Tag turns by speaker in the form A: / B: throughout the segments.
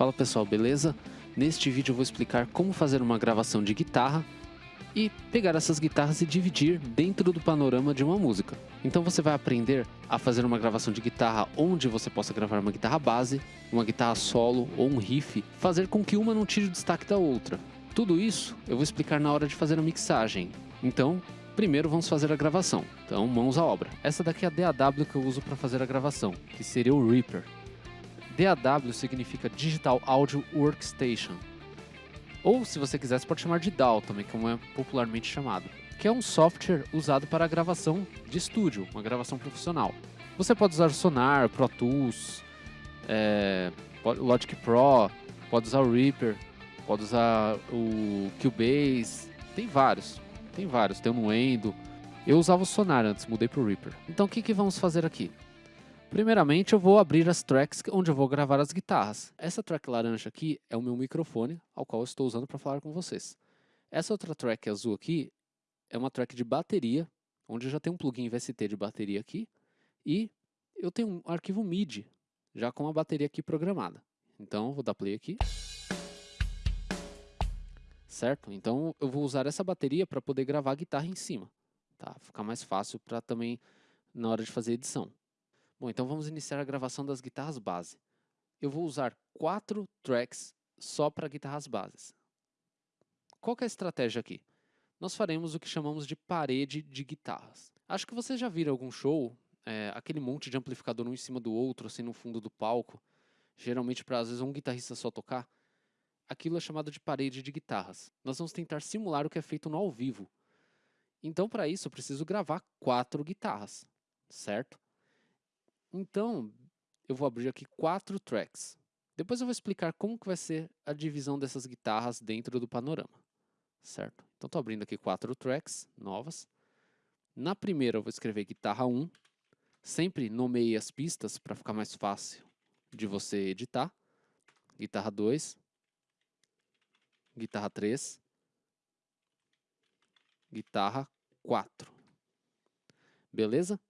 A: Fala pessoal, beleza? Neste vídeo eu vou explicar como fazer uma gravação de guitarra e pegar essas guitarras e dividir dentro do panorama de uma música. Então você vai aprender a fazer uma gravação de guitarra onde você possa gravar uma guitarra base, uma guitarra solo ou um riff, fazer com que uma não tire o destaque da outra. Tudo isso eu vou explicar na hora de fazer a mixagem. Então, primeiro vamos fazer a gravação. Então, mãos à obra. Essa daqui é a DAW que eu uso para fazer a gravação, que seria o Reaper. DAW significa Digital Audio Workstation. Ou, se você quiser, você pode chamar de DAW também, como é popularmente chamado. Que é um software usado para gravação de estúdio, uma gravação profissional. Você pode usar Sonar, Pro Tools, é, Logic Pro, pode usar o Reaper, pode usar o Cubase, tem vários, tem vários, tem o Nuendo. Eu usava o Sonar antes, mudei para o Reaper. Então o que, que vamos fazer aqui? Primeiramente eu vou abrir as tracks onde eu vou gravar as guitarras. Essa track laranja aqui é o meu microfone, ao qual eu estou usando para falar com vocês. Essa outra track azul aqui é uma track de bateria, onde já tem um plugin VST de bateria aqui, e eu tenho um arquivo MIDI, já com a bateria aqui programada. Então vou dar play aqui. Certo? Então eu vou usar essa bateria para poder gravar a guitarra em cima. Tá? Ficar mais fácil para também na hora de fazer edição. Bom, então vamos iniciar a gravação das guitarras base. Eu vou usar quatro tracks só para guitarras bases. Qual é a estratégia aqui? Nós faremos o que chamamos de parede de guitarras. Acho que vocês já viram algum show, é, aquele monte de amplificador um em cima do outro, assim no fundo do palco, geralmente para às vezes um guitarrista só tocar. Aquilo é chamado de parede de guitarras. Nós vamos tentar simular o que é feito no ao vivo. Então, para isso, eu preciso gravar quatro guitarras, certo? Então, eu vou abrir aqui quatro tracks. Depois eu vou explicar como que vai ser a divisão dessas guitarras dentro do panorama, certo? Então, estou abrindo aqui quatro tracks novas. Na primeira eu vou escrever guitarra 1. Sempre nomeie as pistas para ficar mais fácil de você editar. Guitarra 2. Guitarra 3. Guitarra 4. Beleza?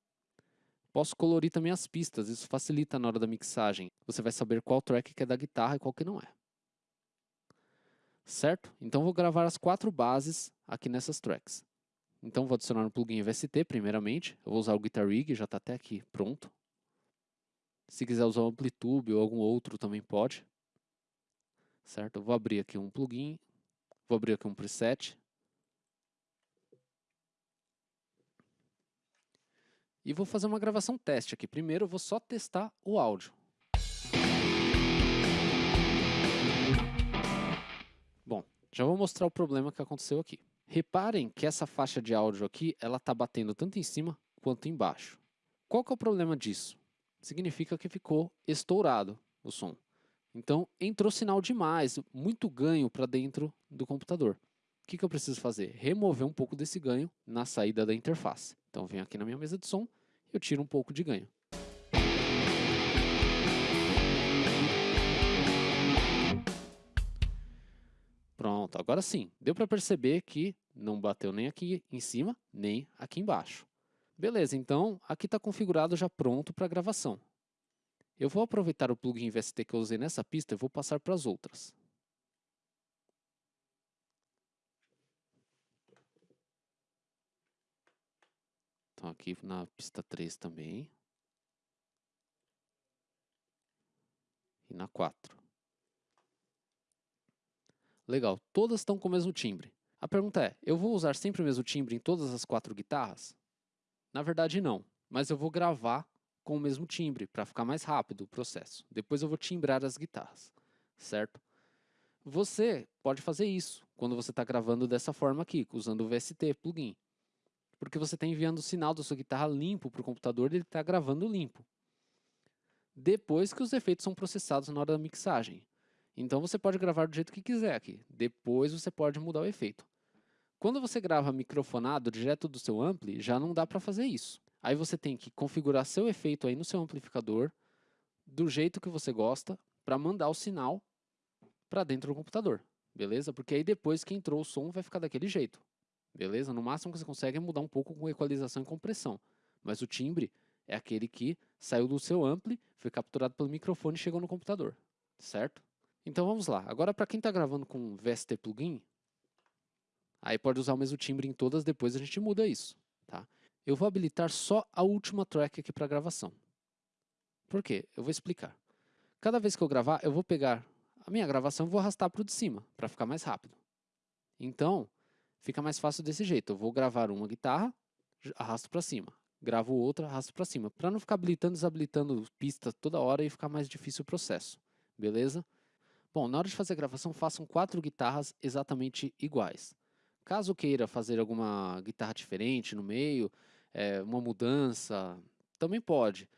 A: Posso colorir também as pistas, isso facilita na hora da mixagem. Você vai saber qual track que é da guitarra e qual que não é. Certo? Então vou gravar as quatro bases aqui nessas tracks. Então vou adicionar um plugin VST primeiramente. Eu vou usar o Guitar Rig, já está até aqui pronto. Se quiser usar o Amplitube ou algum outro também pode. Certo? Eu vou abrir aqui um plugin. Vou abrir aqui um preset. E vou fazer uma gravação teste aqui. Primeiro eu vou só testar o áudio. Bom, já vou mostrar o problema que aconteceu aqui. Reparem que essa faixa de áudio aqui, ela está batendo tanto em cima quanto embaixo. Qual que é o problema disso? Significa que ficou estourado o som. Então, entrou sinal demais, muito ganho para dentro do computador. O que, que eu preciso fazer? Remover um pouco desse ganho na saída da interface. Então venho aqui na minha mesa de som e eu tiro um pouco de ganho. Pronto, agora sim. Deu para perceber que não bateu nem aqui em cima, nem aqui embaixo. Beleza, então aqui está configurado já pronto para gravação. Eu vou aproveitar o plugin VST que eu usei nessa pista e vou passar para as outras. Então aqui na pista 3 também. E na 4. Legal, todas estão com o mesmo timbre. A pergunta é, eu vou usar sempre o mesmo timbre em todas as quatro guitarras? Na verdade não, mas eu vou gravar com o mesmo timbre, para ficar mais rápido o processo. Depois eu vou timbrar as guitarras, certo? Você pode fazer isso quando você está gravando dessa forma aqui, usando o VST plugin porque você está enviando o sinal da sua guitarra limpo para o computador e ele está gravando limpo. Depois que os efeitos são processados na hora da mixagem. Então você pode gravar do jeito que quiser aqui. Depois você pode mudar o efeito. Quando você grava microfonado direto do seu ampli, já não dá para fazer isso. Aí você tem que configurar seu efeito aí no seu amplificador do jeito que você gosta para mandar o sinal para dentro do computador, beleza? Porque aí depois que entrou o som vai ficar daquele jeito. Beleza? No máximo que você consegue é mudar um pouco com equalização e compressão. Mas o timbre é aquele que saiu do seu ampli, foi capturado pelo microfone e chegou no computador. Certo? Então vamos lá. Agora para quem está gravando com VST Plugin, aí pode usar o mesmo timbre em todas, depois a gente muda isso. Tá? Eu vou habilitar só a última track aqui para gravação. Por quê? Eu vou explicar. Cada vez que eu gravar, eu vou pegar a minha gravação e vou arrastar para o de cima, para ficar mais rápido. Então, fica mais fácil desse jeito. Eu vou gravar uma guitarra, arrasto para cima. Gravo outra, arrasto para cima. Para não ficar habilitando e desabilitando pista toda hora e ficar mais difícil o processo. Beleza? Bom, na hora de fazer a gravação, façam quatro guitarras exatamente iguais. Caso queira fazer alguma guitarra diferente no meio, é, uma mudança, também pode.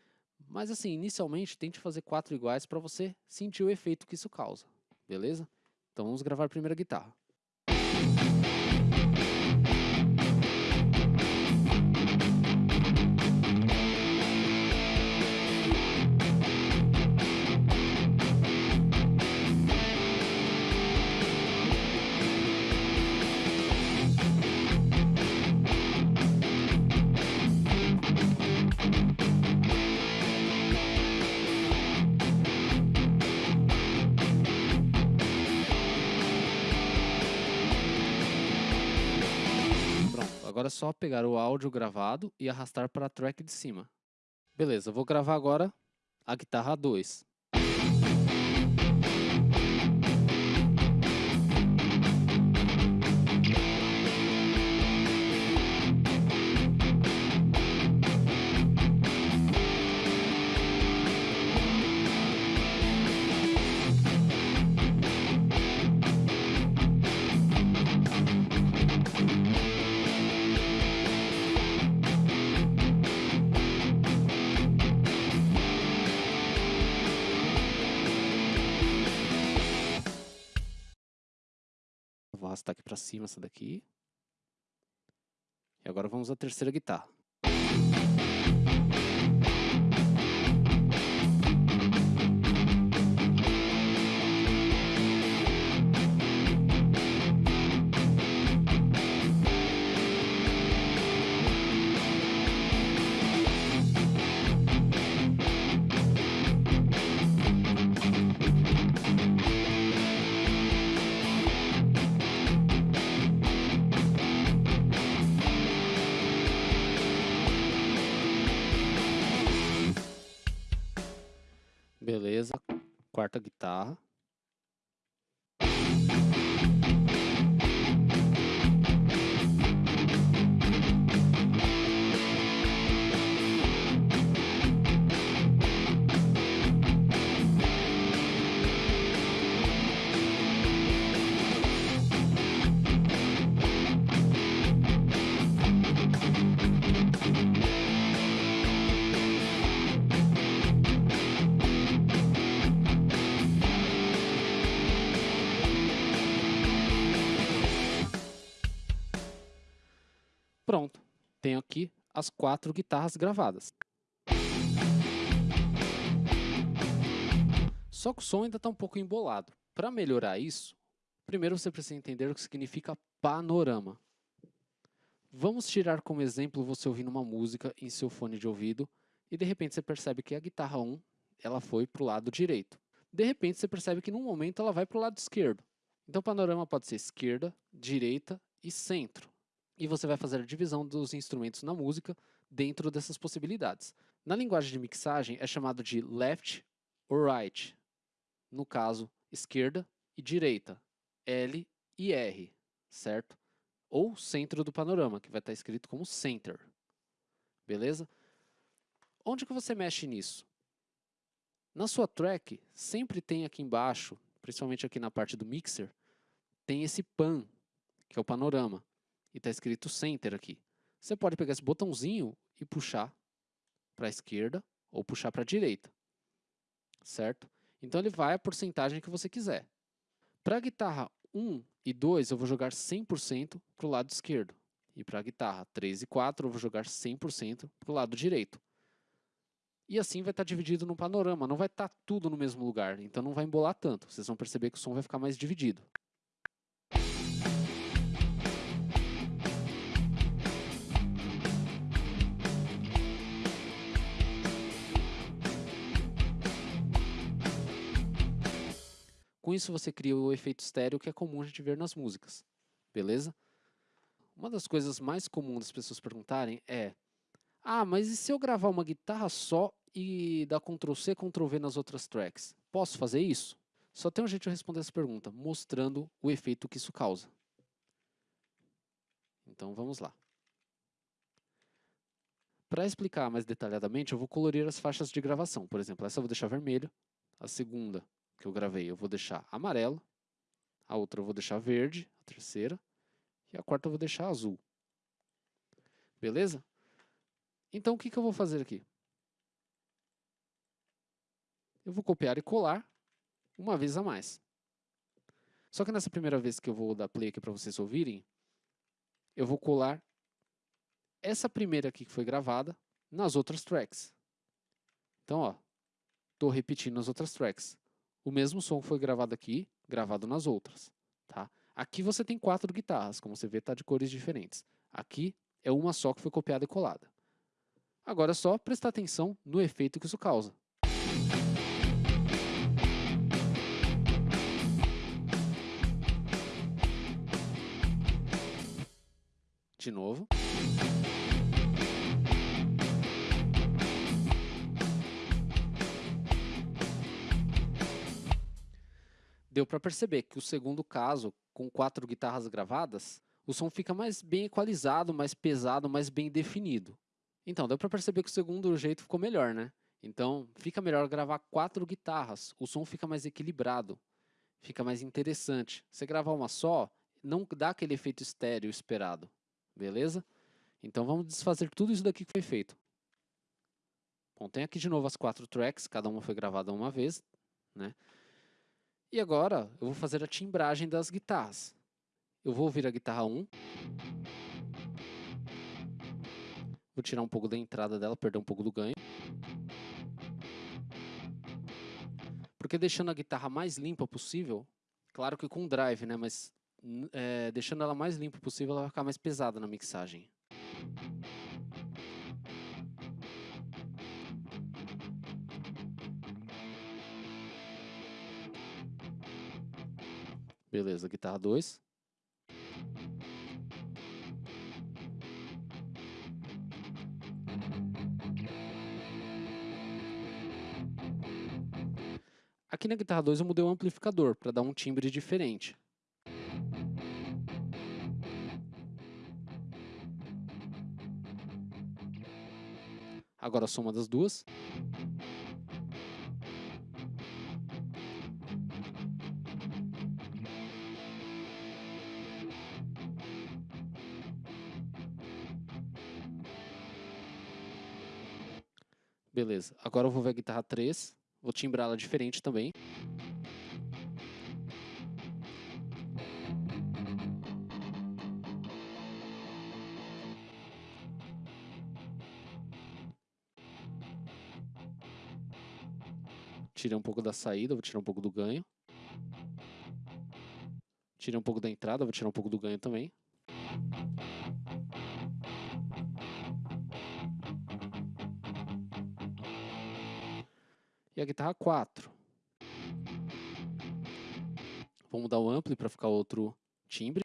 A: Mas assim, inicialmente, tente fazer quatro iguais para você sentir o efeito que isso causa. Beleza? Então vamos gravar a primeira guitarra. Agora é só pegar o áudio gravado e arrastar para a track de cima. Beleza, vou gravar agora a guitarra 2. Arrastar aqui para cima essa daqui. E agora vamos à terceira guitarra. Quarta guitarra. Pronto, tenho aqui as quatro guitarras gravadas. Só que o som ainda está um pouco embolado. Para melhorar isso, primeiro você precisa entender o que significa panorama. Vamos tirar como exemplo você ouvindo uma música em seu fone de ouvido e de repente você percebe que a guitarra 1 ela foi para o lado direito. De repente você percebe que num momento ela vai para o lado esquerdo. Então o panorama pode ser esquerda, direita e centro e você vai fazer a divisão dos instrumentos na música dentro dessas possibilidades. Na linguagem de mixagem é chamado de left or right, no caso, esquerda e direita, L e R, certo? Ou centro do panorama, que vai estar escrito como center, beleza? Onde que você mexe nisso? Na sua track, sempre tem aqui embaixo, principalmente aqui na parte do mixer, tem esse pan, que é o panorama e está escrito Center aqui. Você pode pegar esse botãozinho e puxar para a esquerda ou puxar para a direita, certo? Então ele vai a porcentagem que você quiser. Para a guitarra 1 e 2 eu vou jogar 100% para o lado esquerdo. E para a guitarra 3 e 4 eu vou jogar 100% para o lado direito. E assim vai estar tá dividido no panorama, não vai estar tá tudo no mesmo lugar, então não vai embolar tanto. Vocês vão perceber que o som vai ficar mais dividido. Com isso você cria o efeito estéreo que é comum a gente ver nas músicas, beleza? Uma das coisas mais comuns das pessoas perguntarem é Ah, mas e se eu gravar uma guitarra só e dar Ctrl C, Ctrl V nas outras tracks? Posso fazer isso? Só tem um jeito de responder essa pergunta, mostrando o efeito que isso causa. Então vamos lá. Para explicar mais detalhadamente, eu vou colorir as faixas de gravação. Por exemplo, essa eu vou deixar vermelho, a segunda que eu gravei eu vou deixar amarelo, a outra eu vou deixar verde, a terceira, e a quarta eu vou deixar azul. Beleza? Então o que, que eu vou fazer aqui? Eu vou copiar e colar uma vez a mais. Só que nessa primeira vez que eu vou dar play aqui para vocês ouvirem, eu vou colar essa primeira aqui que foi gravada nas outras tracks. Então, ó, estou repetindo as outras tracks. O mesmo som foi gravado aqui, gravado nas outras, tá? Aqui você tem quatro guitarras, como você vê, está de cores diferentes. Aqui é uma só que foi copiada e colada. Agora é só prestar atenção no efeito que isso causa. De novo. Deu para perceber que o segundo caso, com quatro guitarras gravadas, o som fica mais bem equalizado, mais pesado, mais bem definido. Então, deu para perceber que o segundo jeito ficou melhor, né? Então, fica melhor gravar quatro guitarras, o som fica mais equilibrado, fica mais interessante. Você gravar uma só, não dá aquele efeito estéreo esperado, beleza? Então vamos desfazer tudo isso daqui que foi feito. Bom, tem aqui de novo as quatro tracks, cada uma foi gravada uma vez, né? E agora eu vou fazer a timbragem das guitarras. Eu vou ouvir a guitarra 1. Vou tirar um pouco da entrada dela, perder um pouco do ganho. Porque deixando a guitarra mais limpa possível, claro que com drive, né? Mas é, deixando ela mais limpa possível, ela vai ficar mais pesada na mixagem. Beleza, guitarra 2. Aqui na guitarra 2 eu mudei o amplificador para dar um timbre diferente. Agora a soma das duas. Beleza, agora eu vou ver a guitarra 3, vou timbrá-la diferente também. Tirei um pouco da saída, vou tirar um pouco do ganho. Tirei um pouco da entrada, vou tirar um pouco do ganho também. A guitarra 4. Vamos mudar o ampli para ficar outro timbre.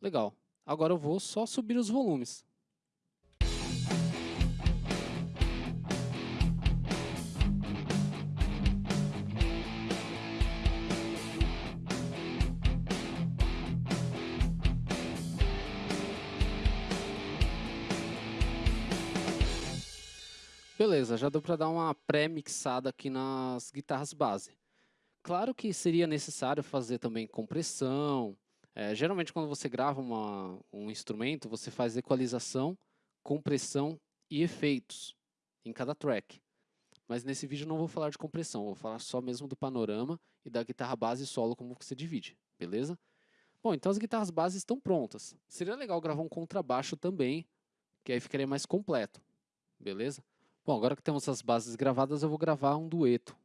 A: Legal. Agora eu vou só subir os volumes. Beleza, já deu para dar uma pré-mixada aqui nas guitarras base. Claro que seria necessário fazer também compressão, é, geralmente, quando você grava uma, um instrumento, você faz equalização, compressão e efeitos. em cada track. Mas nesse vídeo não vou falar de compressão, vou falar só mesmo do panorama e da guitarra base solo como você divide, beleza? Bom, então as guitarras bases estão prontas. Seria legal gravar um contrabaixo também, que aí ficaria mais completo, beleza? Bom, agora que temos as bases gravadas, eu vou gravar um dueto.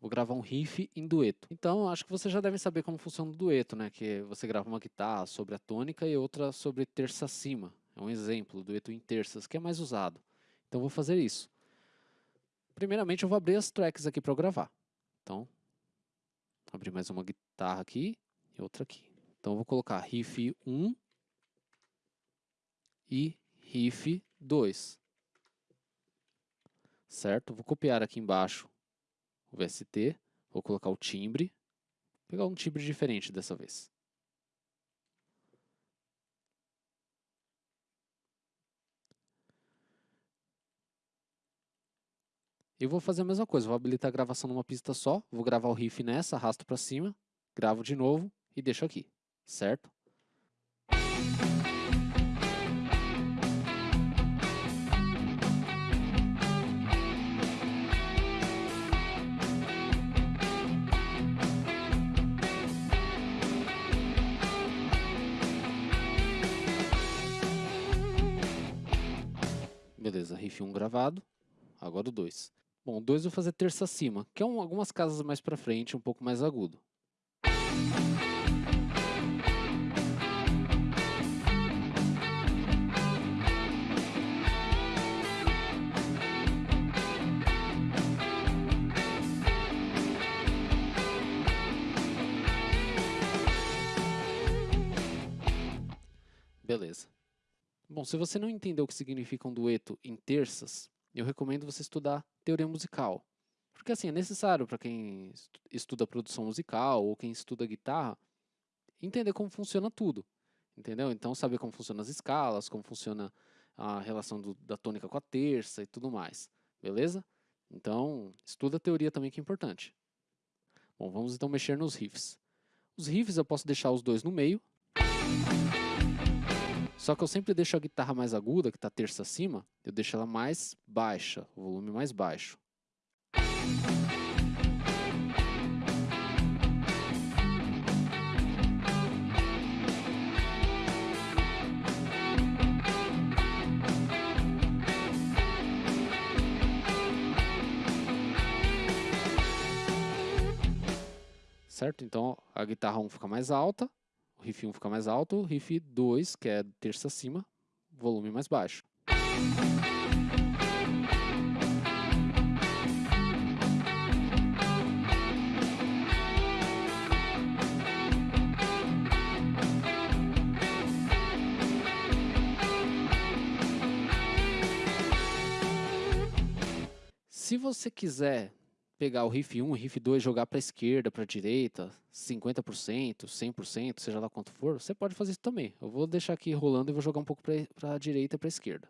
A: Vou gravar um riff em dueto. Então, acho que você já deve saber como funciona o dueto, né? Que você grava uma guitarra sobre a tônica e outra sobre terça acima. É um exemplo, dueto em terças, que é mais usado. Então, vou fazer isso. Primeiramente, eu vou abrir as tracks aqui para gravar. Então, abrir mais uma guitarra aqui e outra aqui. Então, eu vou colocar riff 1 e riff 2. Certo? Vou copiar aqui embaixo o VST, vou colocar o timbre, vou pegar um timbre diferente dessa vez. E vou fazer a mesma coisa, vou habilitar a gravação numa pista só, vou gravar o riff nessa, arrasto para cima, gravo de novo e deixo aqui, certo? Beleza, riff 1 gravado, agora o 2. Bom, o 2 eu vou fazer terça acima, que é um, algumas casas mais para frente, um pouco mais agudo. Beleza. Bom, se você não entendeu o que significa um dueto em terças, eu recomendo você estudar teoria musical. Porque assim, é necessário para quem estuda produção musical ou quem estuda guitarra entender como funciona tudo. Entendeu? Então saber como funcionam as escalas, como funciona a relação do, da tônica com a terça e tudo mais. Beleza? Então, estuda a teoria também que é importante. Bom, vamos então mexer nos riffs. Os riffs eu posso deixar os dois no meio. Só que eu sempre deixo a guitarra mais aguda, que está terça acima, eu deixo ela mais baixa, o volume mais baixo. Certo? Então a guitarra 1 fica mais alta, o riff 1 fica mais alto, o riff 2, que é terça acima, volume mais baixo. Se você quiser pegar o riff 1, o riff 2, jogar para esquerda, para direita, 50%, 100%, seja lá quanto for, você pode fazer isso também. Eu vou deixar aqui rolando e vou jogar um pouco para a direita e para esquerda.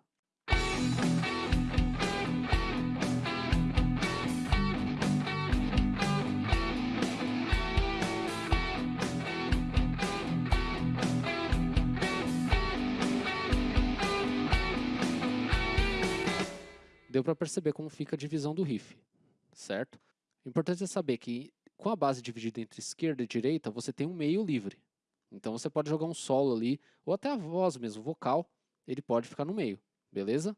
A: Deu para perceber como fica a divisão do riff certo? O importante é saber que com a base dividida entre esquerda e direita, você tem um meio livre. Então você pode jogar um solo ali, ou até a voz mesmo, vocal, ele pode ficar no meio, beleza?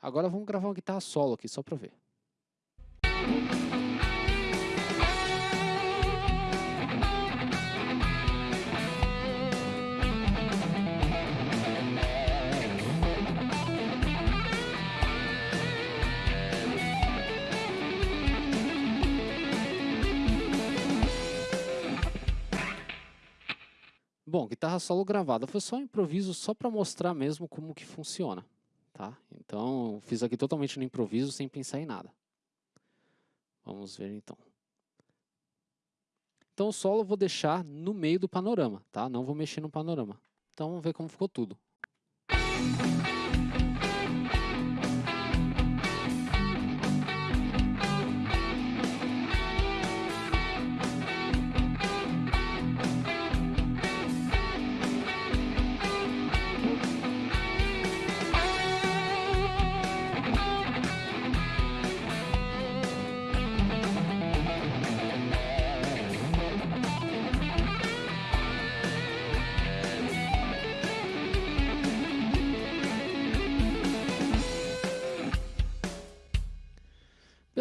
A: Agora vamos gravar uma guitarra solo aqui, só para ver. Bom, guitarra solo gravada foi só um improviso, só para mostrar mesmo como que funciona, tá? Então, fiz aqui totalmente no improviso, sem pensar em nada. Vamos ver então. Então, o solo eu vou deixar no meio do panorama, tá? Não vou mexer no panorama. Então, vamos ver como ficou tudo.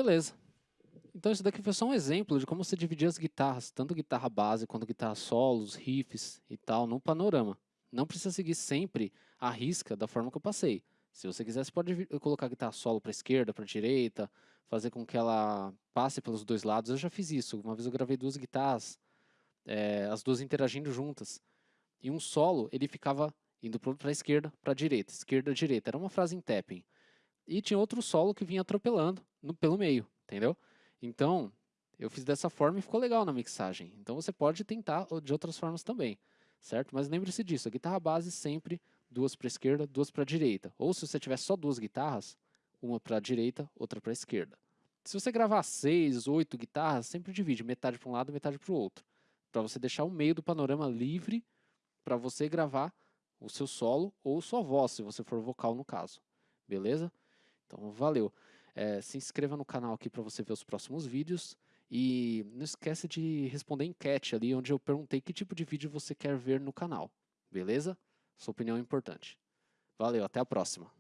A: Beleza. Então isso daqui foi só um exemplo de como você dividir as guitarras, tanto guitarra base quanto guitarra solos, riffs e tal, no panorama. Não precisa seguir sempre a risca da forma que eu passei. Se você quiser, você pode colocar a guitarra solo para esquerda, para direita, fazer com que ela passe pelos dois lados. Eu já fiz isso. Uma vez eu gravei duas guitarras, é, as duas interagindo juntas. E um solo, ele ficava indo para a esquerda, para a direita, esquerda, direita. Era uma frase em tapping. E tinha outro solo que vinha atropelando no, pelo meio, entendeu? Então, eu fiz dessa forma e ficou legal na mixagem. Então você pode tentar de outras formas também, certo? Mas lembre-se disso, a guitarra base sempre duas para esquerda, duas para direita. Ou se você tiver só duas guitarras, uma para direita, outra para esquerda. Se você gravar seis, oito guitarras, sempre divide metade para um lado, metade para o outro, para você deixar o meio do panorama livre para você gravar o seu solo ou sua voz, se você for vocal no caso. Beleza? Então, valeu. É, se inscreva no canal aqui para você ver os próximos vídeos. E não esquece de responder enquete ali, onde eu perguntei que tipo de vídeo você quer ver no canal. Beleza? Sua opinião é importante. Valeu, até a próxima.